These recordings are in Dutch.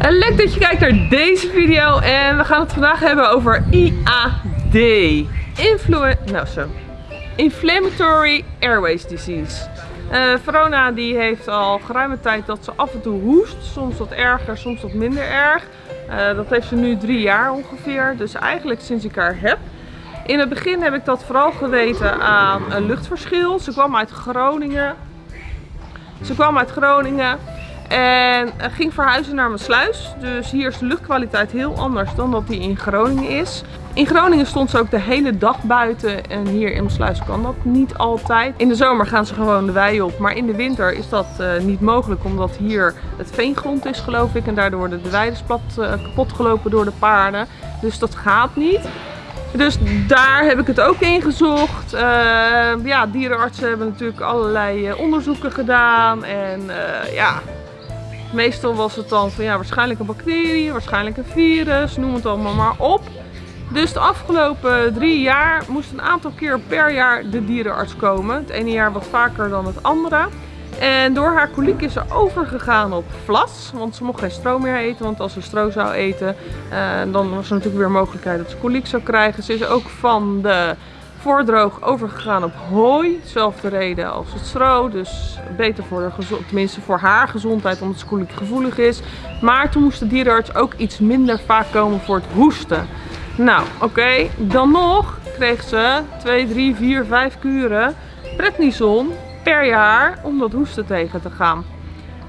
Leuk dat je kijkt naar deze video en we gaan het vandaag hebben over IAD. Nou zo. Inflammatory Airways Disease. Uh, Verona die heeft al geruime tijd dat ze af en toe hoest. Soms wat erger, soms wat minder erg. Uh, dat heeft ze nu drie jaar ongeveer. Dus eigenlijk sinds ik haar heb. In het begin heb ik dat vooral geweten aan een luchtverschil. Ze kwam uit Groningen. Ze kwam uit Groningen. En ging verhuizen naar mijn sluis. Dus hier is de luchtkwaliteit heel anders dan dat die in Groningen is. In Groningen stond ze ook de hele dag buiten en hier in sluis kan dat niet altijd. In de zomer gaan ze gewoon de wei op, maar in de winter is dat uh, niet mogelijk omdat hier het veengrond is geloof ik. En daardoor worden de weiden plat, uh, kapot gelopen door de paarden. Dus dat gaat niet. Dus daar heb ik het ook in gezocht. Uh, ja, dierenartsen hebben natuurlijk allerlei onderzoeken gedaan. En ja, Meestal was het dan van ja, waarschijnlijk een bacterie, waarschijnlijk een virus, noem het allemaal maar op. Dus de afgelopen drie jaar moest een aantal keer per jaar de dierenarts komen. Het ene jaar wat vaker dan het andere. En door haar koliek is ze overgegaan op vlas. Want ze mocht geen stro meer eten. Want als ze stro zou eten, eh, dan was er natuurlijk weer mogelijkheid dat ze koliek zou krijgen. Ze is ook van de voordroog overgegaan op hooi. Zelfde reden als het stro. Dus beter voor de tenminste voor haar gezondheid omdat ze gevoelig is. Maar toen moest de dierenarts ook iets minder vaak komen voor het hoesten. Nou, oké. Dan nog kreeg ze 2, 3, 4, 5 kuren prednison per jaar om dat hoesten tegen te gaan.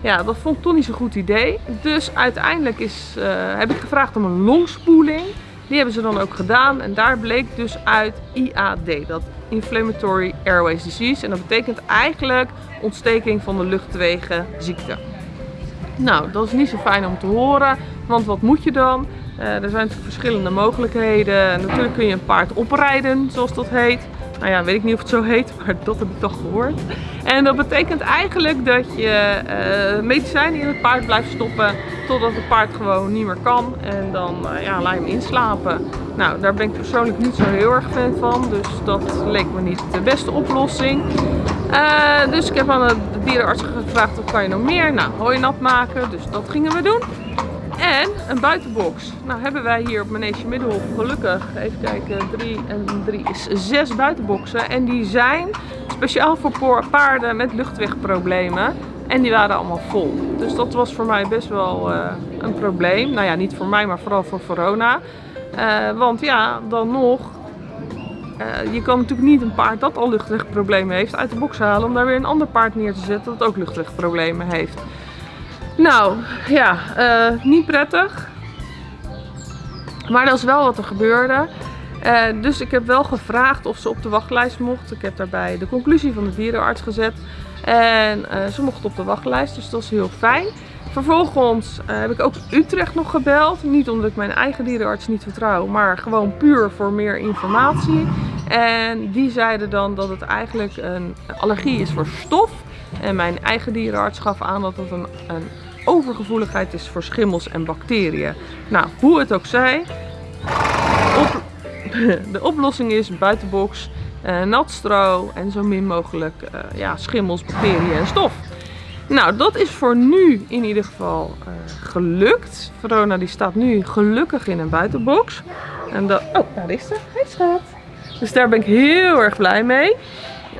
Ja, dat vond ik toch niet zo'n goed idee. Dus uiteindelijk is, uh, heb ik gevraagd om een longspoeling. Die hebben ze dan ook gedaan en daar bleek dus uit IAD, dat Inflammatory Airways Disease. En dat betekent eigenlijk ontsteking van de luchtwegen ziekte. Nou, dat is niet zo fijn om te horen, want wat moet je dan? Uh, er zijn verschillende mogelijkheden. Natuurlijk kun je een paard oprijden, zoals dat heet. Nou ja, weet ik niet of het zo heet, maar dat heb ik toch gehoord. En dat betekent eigenlijk dat je uh, medicijnen in het paard blijft stoppen totdat het paard gewoon niet meer kan. En dan uh, ja, laat je hem inslapen. Nou, daar ben ik persoonlijk niet zo heel erg fan van. Dus dat leek me niet de beste oplossing. Uh, dus ik heb aan de dierenarts gevraagd, wat kan je nog meer? Nou, hooi nat maken. Dus dat gingen we doen. En een buitenbox. Nou hebben wij hier op Manege Middelhof gelukkig, even kijken, 3 en 3 is 6 buitenboxen. En die zijn speciaal voor paarden met luchtwegproblemen. En die waren allemaal vol. Dus dat was voor mij best wel uh, een probleem. Nou ja, niet voor mij, maar vooral voor Verona. Uh, want ja, dan nog, uh, je kan natuurlijk niet een paard dat al luchtwegproblemen heeft uit de box halen om daar weer een ander paard neer te zetten dat ook luchtwegproblemen heeft. Nou, ja, uh, niet prettig. Maar dat is wel wat er gebeurde. Uh, dus ik heb wel gevraagd of ze op de wachtlijst mocht. Ik heb daarbij de conclusie van de dierenarts gezet. En uh, ze mocht op de wachtlijst, dus dat is heel fijn. Vervolgens heb ik ook Utrecht nog gebeld. Niet omdat ik mijn eigen dierenarts niet vertrouw, maar gewoon puur voor meer informatie. En die zeiden dan dat het eigenlijk een allergie is voor stof. En mijn eigen dierenarts gaf aan dat het een, een overgevoeligheid is voor schimmels en bacteriën. Nou, hoe het ook zij, de oplossing is buitenbox, uh, nat stro en zo min mogelijk uh, ja, schimmels, bacteriën en stof. Nou, dat is voor nu in ieder geval uh, gelukt. Verona die staat nu gelukkig in een buitenbox. En dat, oh, daar is ze. Hij schat. Dus daar ben ik heel erg blij mee.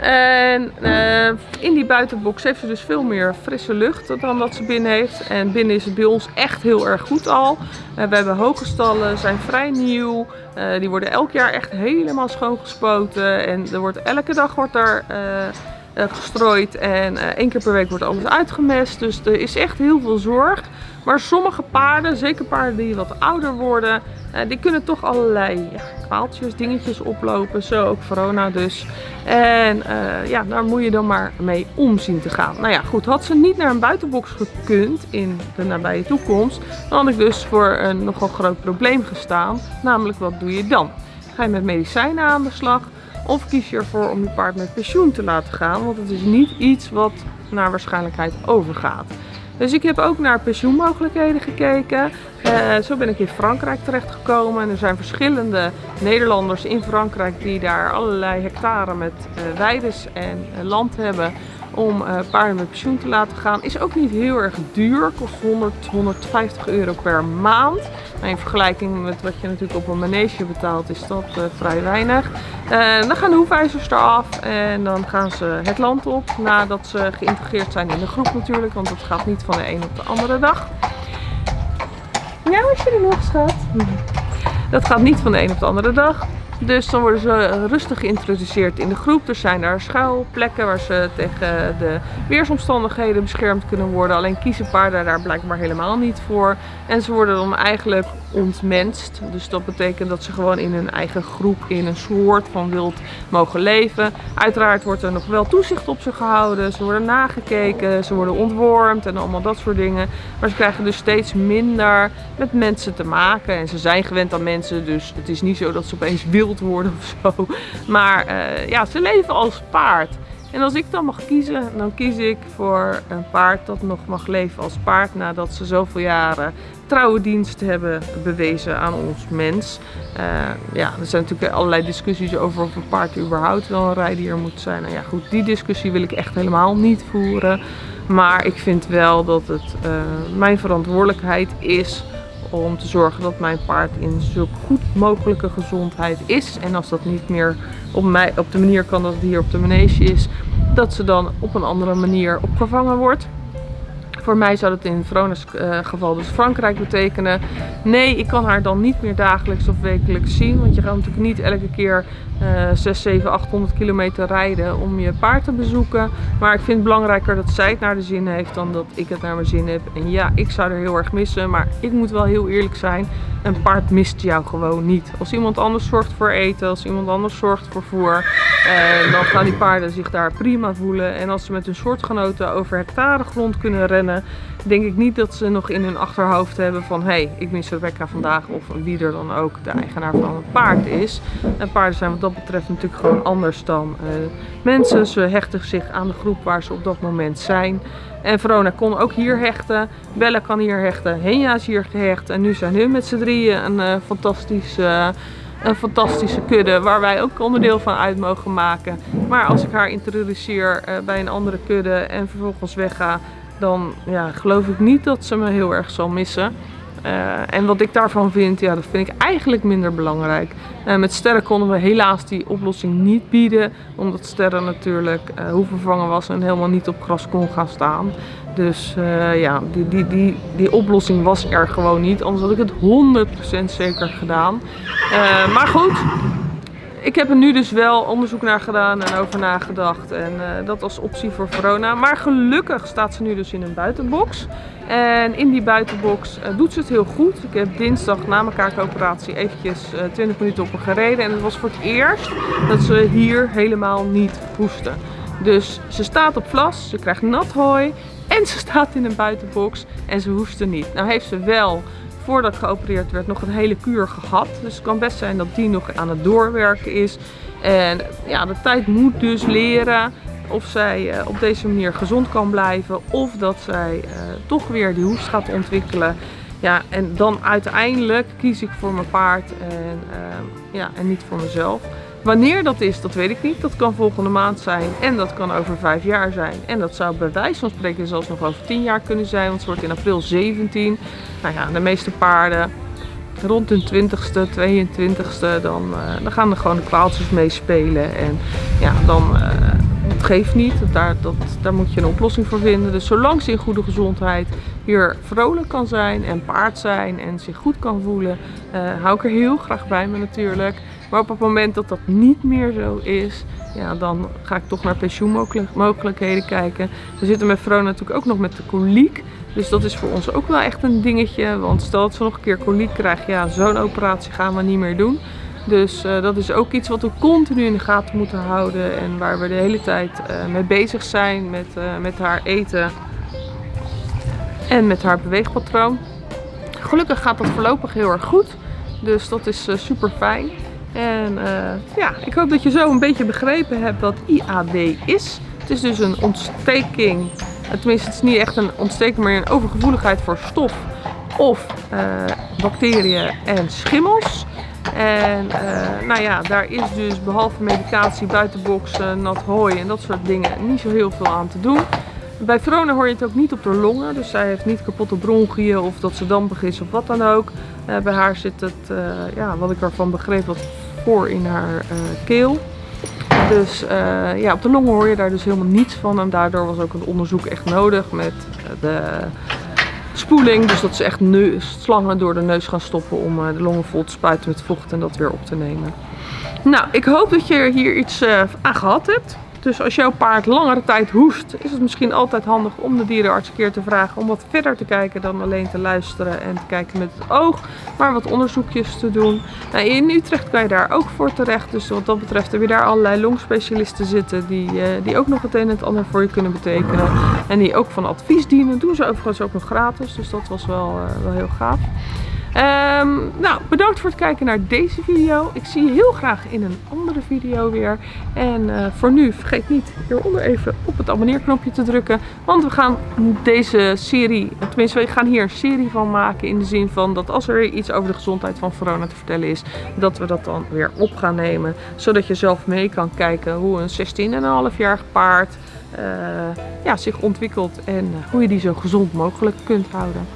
En uh, in die buitenbox heeft ze dus veel meer frisse lucht dan dat ze binnen heeft. En binnen is het bij ons echt heel erg goed al. Uh, we hebben hoge stallen, zijn vrij nieuw. Uh, die worden elk jaar echt helemaal schoongespoten. En er wordt, elke dag wordt er gestrooid. En één keer per week wordt alles uitgemest. Dus er is echt heel veel zorg. Maar sommige paarden, zeker paarden die wat ouder worden, uh, die kunnen toch allerlei ja, kwaaltjes, dingetjes oplopen. Zo ook Verona dus. En uh, ja, daar moet je dan maar mee om zien te gaan. Nou ja, goed. Had ze niet naar een buitenbox gekund in de nabije toekomst, dan had ik dus voor een nogal groot probleem gestaan. Namelijk, wat doe je dan? Ga je met medicijnen aan de slag? Of kies je ervoor om je paard met pensioen te laten gaan? Want het is niet iets wat naar waarschijnlijkheid overgaat. Dus ik heb ook naar pensioenmogelijkheden gekeken. Uh, zo ben ik in Frankrijk terechtgekomen. En er zijn verschillende Nederlanders in Frankrijk die daar allerlei hectare met uh, weides en uh, land hebben. Om uh, paarden met pensioen te laten gaan. Is ook niet heel erg duur, kost 100, 150 euro per maand. Maar in vergelijking met wat je natuurlijk op een manege betaalt is dat uh, vrij weinig. Uh, dan gaan de hoefijzers eraf en dan gaan ze het land op nadat ze geïntegreerd zijn in de groep natuurlijk. Want dat gaat niet van de een op de andere dag. Ja, wat je er nog schat? Dat gaat niet van de een op de andere dag. Dus dan worden ze rustig geïntroduceerd in de groep. Er zijn daar schuilplekken waar ze tegen de weersomstandigheden beschermd kunnen worden. Alleen kiezen paarden daar blijkbaar helemaal niet voor. En ze worden dan eigenlijk ontmenst. Dus dat betekent dat ze gewoon in hun eigen groep, in een soort van wild mogen leven. Uiteraard wordt er nog wel toezicht op ze gehouden. Ze worden nagekeken, ze worden ontwormd en allemaal dat soort dingen. Maar ze krijgen dus steeds minder met mensen te maken. En ze zijn gewend aan mensen, dus het is niet zo dat ze opeens wild worden of zo. Maar uh, ja, ze leven als paard. En als ik dan mag kiezen, dan kies ik voor een paard dat nog mag leven als paard nadat ze zoveel jaren trouwe dienst hebben bewezen aan ons mens. Uh, ja, er zijn natuurlijk allerlei discussies over of een paard überhaupt wel een rijdier moet zijn. Nou ja, goed, die discussie wil ik echt helemaal niet voeren. Maar ik vind wel dat het uh, mijn verantwoordelijkheid is om te zorgen dat mijn paard in zo goed mogelijke gezondheid is. En als dat niet meer op, mij, op de manier kan dat het hier op de manege is, dat ze dan op een andere manier opgevangen wordt. Voor mij zou dat in Verona's uh, geval dus Frankrijk betekenen. Nee, ik kan haar dan niet meer dagelijks of wekelijks zien. Want je gaat natuurlijk niet elke keer uh, 6, 7, 800 kilometer rijden om je paard te bezoeken. Maar ik vind het belangrijker dat zij het naar de zin heeft dan dat ik het naar mijn zin heb. En ja, ik zou er heel erg missen. Maar ik moet wel heel eerlijk zijn. Een paard mist jou gewoon niet. Als iemand anders zorgt voor eten, als iemand anders zorgt voor voer, eh, dan gaan die paarden zich daar prima voelen. En als ze met hun soortgenoten over hectare grond kunnen rennen, denk ik niet dat ze nog in hun achterhoofd hebben van hé, hey, ik mis Rebecca vandaag of wie er dan ook de eigenaar van het paard is. En paarden zijn wat dat betreft natuurlijk gewoon anders dan uh, mensen. Ze hechten zich aan de groep waar ze op dat moment zijn. En Verona kon ook hier hechten. Bella kan hier hechten. Henja is hier gehecht. En nu zijn hun met z'n drieën een uh, fantastisch... Uh, een fantastische kudde waar wij ook onderdeel van uit mogen maken. Maar als ik haar introduceer bij een andere kudde en vervolgens wegga, dan ja, geloof ik niet dat ze me heel erg zal missen. Uh, en wat ik daarvan vind, ja, dat vind ik eigenlijk minder belangrijk. Uh, met sterren konden we helaas die oplossing niet bieden. Omdat sterren natuurlijk uh, hoe vervangen was en helemaal niet op gras kon gaan staan. Dus ja, die, die, die, die oplossing was er gewoon niet. Anders had ik het 100% zeker gedaan. maar goed, ik heb er nu dus wel onderzoek naar gedaan en over nagedacht. En uh, dat als optie voor Verona. Maar gelukkig staat ze nu dus in een buitenbox. En in die buitenbox uh, doet ze het heel goed. Ik heb dinsdag na mijn kaakoperatie eventjes uh, eh, 20 minuten op haar gereden. En het was voor het eerst dat ze hier helemaal niet hoestte. Dus ze staat op vlas, ze krijgt nat hooi en ze staat in een buitenbox en ze hoestte niet. Nou heeft ze wel voordat geopereerd werd nog een hele kuur gehad. Dus het kan best zijn dat die nog aan het doorwerken is. En ja, de tijd moet dus leren of zij uh, op deze manier gezond kan blijven. Of dat zij uh, toch weer die hoest gaat ontwikkelen. Ja, en dan uiteindelijk kies ik voor mijn paard en, uh, ja, en niet voor mezelf. Wanneer dat is, dat weet ik niet. Dat kan volgende maand zijn en dat kan over vijf jaar zijn. En dat zou bij wijze van spreken zelfs nog over tien jaar kunnen zijn, want het wordt in april 17. Nou ja, de meeste paarden rond hun 20ste, 22ste, dan, uh, dan gaan er gewoon de kwaaltjes meespelen. En ja, dan, uh, het geeft niet. Daar, dat, daar moet je een oplossing voor vinden. Dus zolang ze in goede gezondheid hier vrolijk kan zijn en paard zijn en zich goed kan voelen, uh, hou ik er heel graag bij me natuurlijk. Maar op het moment dat dat niet meer zo is, ja, dan ga ik toch naar pensioenmogelijkheden kijken. We zitten met vrouw natuurlijk ook nog met de koliek. Dus dat is voor ons ook wel echt een dingetje. Want stel dat ze nog een keer koliek krijgen, ja, zo'n operatie gaan we niet meer doen. Dus uh, dat is ook iets wat we continu in de gaten moeten houden. En waar we de hele tijd uh, mee bezig zijn met, uh, met haar eten en met haar beweegpatroon. Gelukkig gaat dat voorlopig heel erg goed. Dus dat is super fijn. En ja, ik hoop dat je zo een beetje begrepen hebt wat IAD is. Het is dus een ontsteking tenminste het is niet echt een ontsteking, maar een overgevoeligheid voor stof of uh, bacteriën en schimmels. En eh, nou ja, daar is dus behalve medicatie, buitenboksen, nat hooi en dat soort dingen niet zo heel veel aan te doen. Bij Verona hoor je het ook niet op de longen, dus zij heeft niet kapotte bronchiën of dat ze dampig is of wat dan ook. Eh, bij haar zit het, eh, ja, wat ik ervan begreep, wat in haar keel. Dus ja, op de longen hoor je daar dus helemaal niets van en daardoor was ook een onderzoek echt nodig met de spoeling. Dus dat ze echt slangen door de neus gaan stoppen om de longen vol te spuiten met vocht en dat weer op te nemen. Nou, ik hoop dat je hier iets aan gehad hebt. Dus als jouw paard langere tijd hoest, is het misschien altijd handig om de dierenarts een keer te vragen om wat verder te kijken dan alleen te luisteren en te kijken met het oog, maar wat onderzoekjes te doen. Nou, in Utrecht kan je daar ook voor terecht, dus wat dat betreft heb je daar allerlei longspecialisten zitten die, uh, die ook nog het een en het ander voor je kunnen betekenen. En die ook van advies dienen, doen ze overigens ook nog gratis, dus dat was wel, uh, wel heel gaaf. Um, nou, bedankt voor het kijken naar deze video. Ik zie je heel graag in een andere video weer. En uh, voor nu vergeet niet hieronder even op het abonneerknopje te drukken. Want we gaan deze serie, tenminste we gaan hier een serie van maken. In de zin van dat als er iets over de gezondheid van Verona te vertellen is. Dat we dat dan weer op gaan nemen. Zodat je zelf mee kan kijken hoe een 16,5 jaar paard uh, ja, zich ontwikkelt. En uh, hoe je die zo gezond mogelijk kunt houden.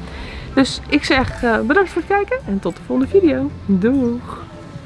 Dus ik zeg uh, bedankt voor het kijken en tot de volgende video. Doeg!